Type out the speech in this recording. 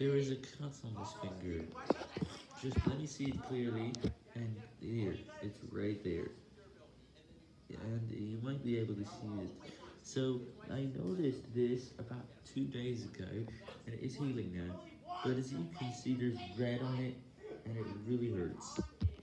There is a cut on this finger. Just let me see it clearly. And here, it's right there. And you might be able to see it. So, I noticed this about two days ago, and it is healing now. But as you can see, there's red on it, and it really hurts.